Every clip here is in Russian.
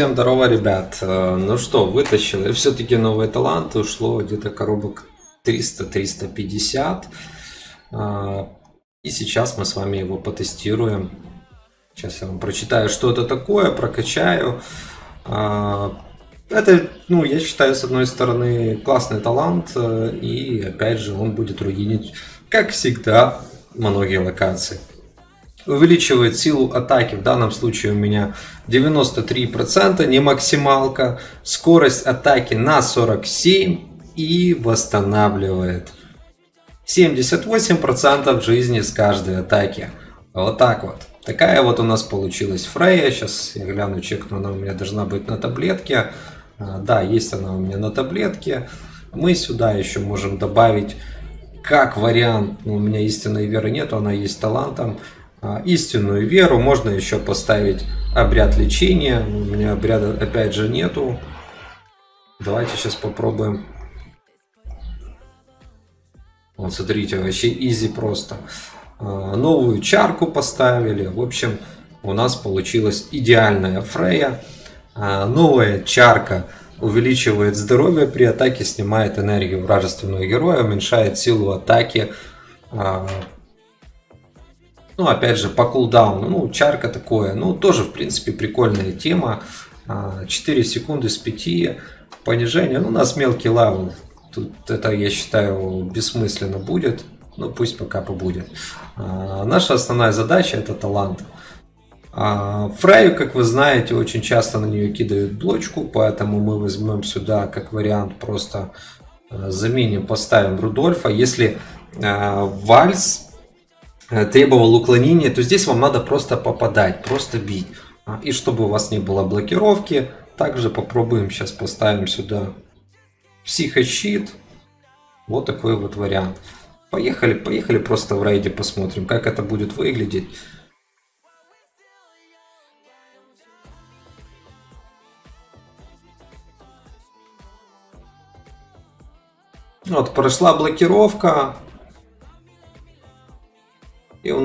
Всем здорово, ребят. Э, ну что, вытащил. Все-таки новый талант. Ушло где-то коробок 300-350. Э, и сейчас мы с вами его потестируем. Сейчас я вам прочитаю, что это такое, прокачаю. Э, это, ну, я считаю, с одной стороны, классный талант. И, опять же, он будет руинить, как всегда, многие локации увеличивает силу атаки. В данном случае у меня 93%, не максималка. Скорость атаки на 47 и восстанавливает 78% жизни с каждой атаки. Вот так вот. Такая вот у нас получилась Фрея. Сейчас я гляну, чекну, она у меня должна быть на таблетке. А, да, есть она у меня на таблетке. Мы сюда еще можем добавить как вариант, у меня истинной веры нету, она есть талантом. А, истинную веру. Можно еще поставить обряд лечения. У меня обряда опять же нету. Давайте сейчас попробуем. Вот смотрите, вообще изи просто. А, новую чарку поставили. В общем, у нас получилась идеальная Фрея. А, новая чарка увеличивает здоровье при атаке, снимает энергию вражеского героя, уменьшает силу атаки ну, опять же, по кулдауну, ну, чарка такое, ну, тоже, в принципе, прикольная тема. 4 а, секунды с 5 понижения, ну, у нас мелкий level, тут это, я считаю, бессмысленно будет, ну, пусть пока побудет. А, наша основная задача это талант. А, Фраю, как вы знаете, очень часто на нее кидают блочку, поэтому мы возьмем сюда как вариант просто заменим, поставим Рудольфа. Если Вальс Э, требовал уклонения, то здесь вам надо просто попадать, просто бить. А, и чтобы у вас не было блокировки, также попробуем сейчас поставим сюда психощит. Вот такой вот вариант. Поехали, поехали просто в рейде посмотрим, как это будет выглядеть. Вот, прошла блокировка,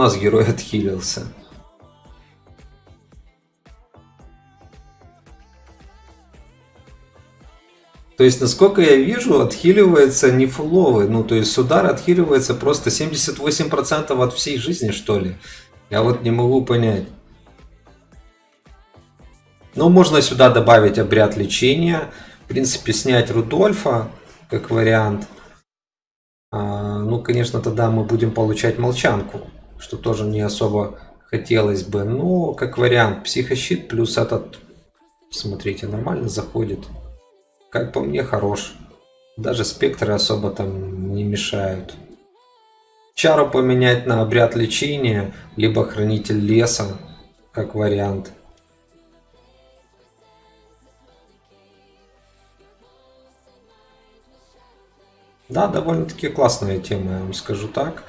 нас герой отхилился. То есть, насколько я вижу, отхиливается не фуловый. Ну, то есть, с удара отхиливается просто 78% от всей жизни, что ли. Я вот не могу понять. Ну, можно сюда добавить обряд лечения. В принципе, снять Рудольфа, как вариант. А, ну, конечно, тогда мы будем получать молчанку что тоже не особо хотелось бы. Но как вариант, психощит плюс этот, смотрите, нормально заходит. Как по мне, хорош. Даже спектры особо там не мешают. Чару поменять на обряд лечения, либо хранитель леса, как вариант. Да, довольно-таки классная тема, я вам скажу так.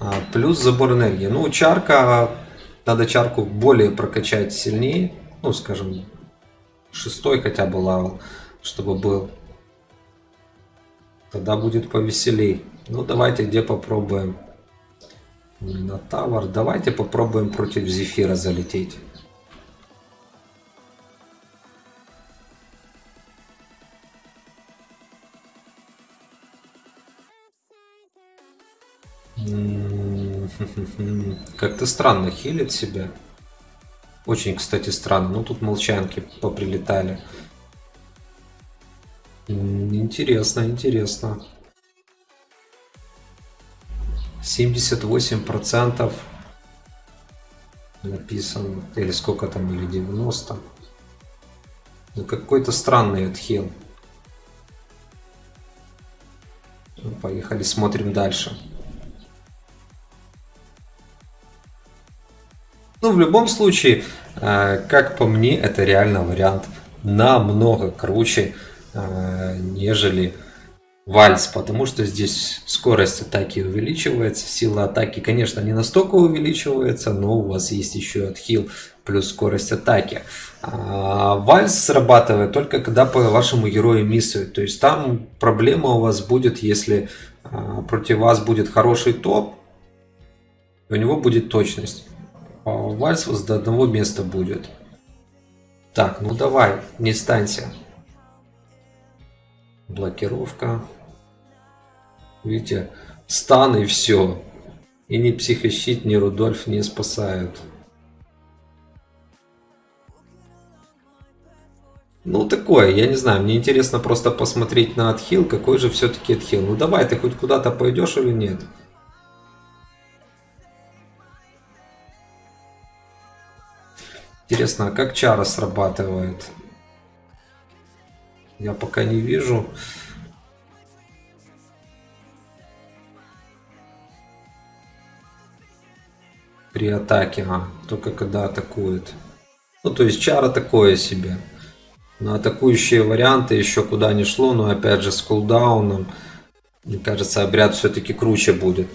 А, плюс забор энергии. Ну, чарка, надо чарку более прокачать сильнее. Ну, скажем, шестой хотя бы лавел, чтобы был. Тогда будет повеселей. Ну, давайте где попробуем. Минотавр. Давайте попробуем против Зефира залететь. Как-то странно хилит себя. Очень, кстати, странно. Ну, тут молчанки поприлетали. Интересно, интересно. 78% написано. Или сколько там, или 90. Ну, какой-то странный отхил. Ну, поехали, смотрим дальше. Ну, в любом случае, э, как по мне, это реально вариант намного круче, э, нежели вальс, потому что здесь скорость атаки увеличивается, сила атаки, конечно, не настолько увеличивается, но у вас есть еще отхил плюс скорость атаки. А вальс срабатывает только когда по вашему герою миссует, то есть там проблема у вас будет, если э, против вас будет хороший топ, у него будет точность. Вальс до одного места будет. Так, ну давай, не станься. Блокировка. Видите, стан и все. И ни психощит, ни Рудольф не спасают. Ну, такое, я не знаю, мне интересно просто посмотреть на отхил, какой же все-таки отхил. Ну, давай, ты хоть куда-то пойдешь или нет? Интересно, а как чара срабатывает? Я пока не вижу. При атаке, а, только когда атакует. Ну, то есть чара такое себе. На атакующие варианты еще куда не шло, но опять же с кулдауном, мне кажется, обряд все-таки круче будет.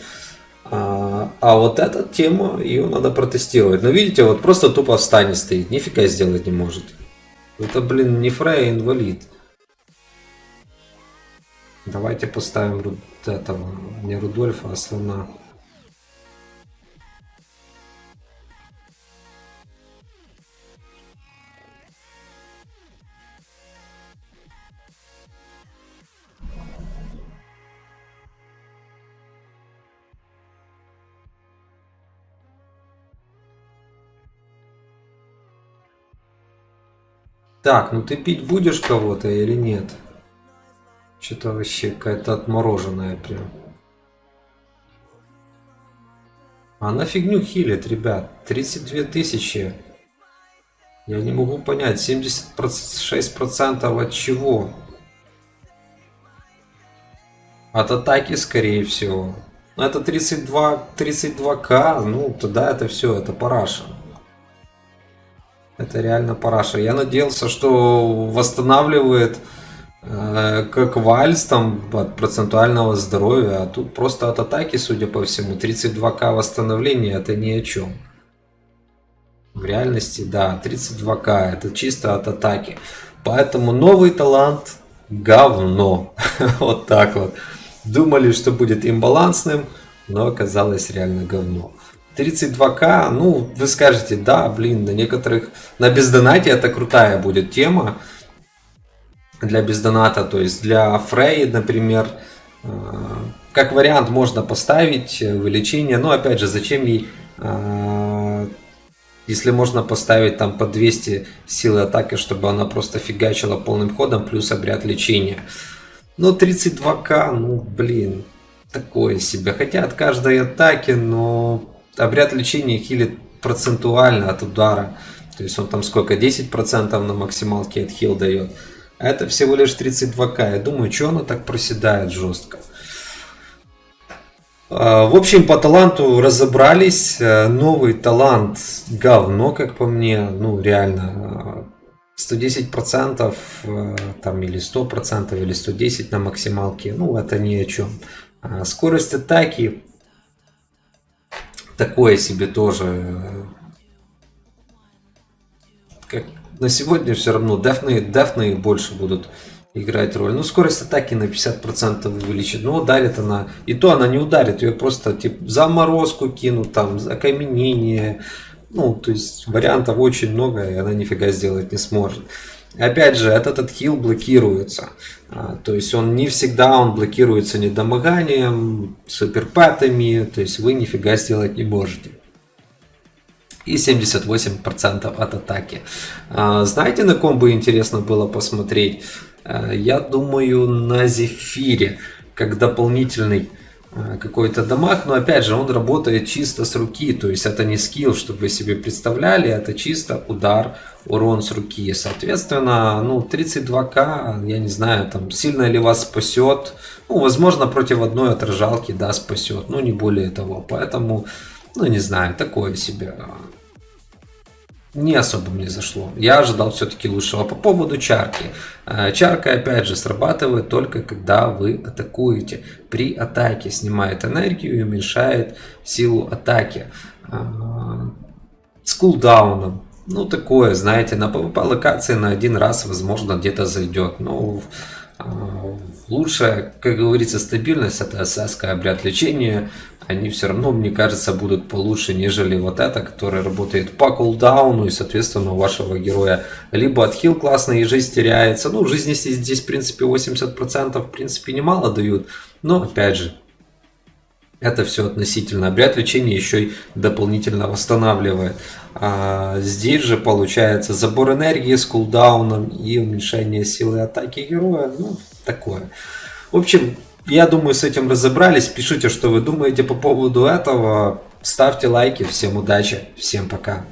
А, а вот эта тема, ее надо протестировать. Но видите, вот просто тупо в стане стоит, нифига сделать не может. Это, блин, не Фрей, а инвалид. Давайте поставим этого, не Рудольфа, а слона. Так, ну ты пить будешь кого-то или нет? Что-то вообще какая-то отмороженная прям. Она фигню хилит, ребят. 32 тысячи. Я не могу понять, 76% от чего? От атаки, скорее всего. Но это 32, 32к, ну тогда это все, это параша. Это реально параша. Я надеялся, что восстанавливает э, как вальс там от процентуального здоровья, а тут просто от атаки, судя по всему, 32к восстановления это ни о чем. В реальности, да, 32к это чисто от атаки. Поэтому новый талант говно. вот так вот. Думали, что будет имбалансным, но оказалось реально говно. 32к, ну, вы скажете, да, блин, на некоторых, на бездонате это крутая будет тема для бездоната, то есть для Фрей, например, э, как вариант можно поставить вылечение, но опять же, зачем ей, э, если можно поставить там по 200 силы атаки, чтобы она просто фигачила полным ходом, плюс обряд лечения. Ну, 32к, ну, блин, такое себе. Хотя от каждой атаки, но обряд лечения хилит процентуально от удара. То есть он там сколько? 10% на максималке от хил дает. А это всего лишь 32к. Я думаю, что она так проседает жестко. А, в общем, по таланту разобрались. Э, новый талант говно, как по мне. Ну, реально. 110% э, там или 100% или 110 на максималке. Ну, это ни о чем. А, скорость атаки такое себе тоже. Как на сегодня все равно дефны, дефны больше будут играть роль. Ну, скорость атаки на 50% увеличит. Но ударит она. И то она не ударит. Ее просто типа заморозку кинут, там, окаменение. Ну, то есть вариантов очень много, и она нифига сделать не сможет. Опять же, этот отхил блокируется. А, то есть он не всегда он блокируется недомоганием, суперпатами, то есть вы нифига сделать не можете. И 78% от атаки. А, знаете, на ком бы интересно было посмотреть? А, я думаю, на Зефире, как дополнительный какой-то дамаг, но опять же он работает чисто с руки, то есть это не скилл, чтобы вы себе представляли, это чисто удар урон с руки. Соответственно, ну, 32к, я не знаю, там, сильно ли вас спасет. Ну, возможно, против одной отражалки, да, спасет, но не более того. Поэтому, ну, не знаю, такое себе. Не особо мне зашло. Я ожидал все-таки лучшего. По поводу чарки. Э, чарка, опять же, срабатывает только когда вы атакуете. При атаке снимает энергию и уменьшает силу атаки. Э, с кулдауном ну, такое, знаете, на PvP локации на один раз, возможно, где-то зайдет. Но А, лучшая, как говорится, стабильность это СС, обряд лечения. Они все равно, мне кажется, будут получше, нежели вот это, которое работает по кулдауну. И, соответственно, у вашего героя либо отхил классный и жизнь теряется. Ну, жизни здесь, в принципе, 80%, в принципе, немало дают. Но, опять же, это все относительно. Обряд лечения еще и дополнительно восстанавливает. А здесь же получается забор энергии с кулдауном и уменьшение силы атаки героя. Ну, такое. В общем, я думаю, с этим разобрались. Пишите, что вы думаете по поводу этого. Ставьте лайки. Всем удачи. Всем пока.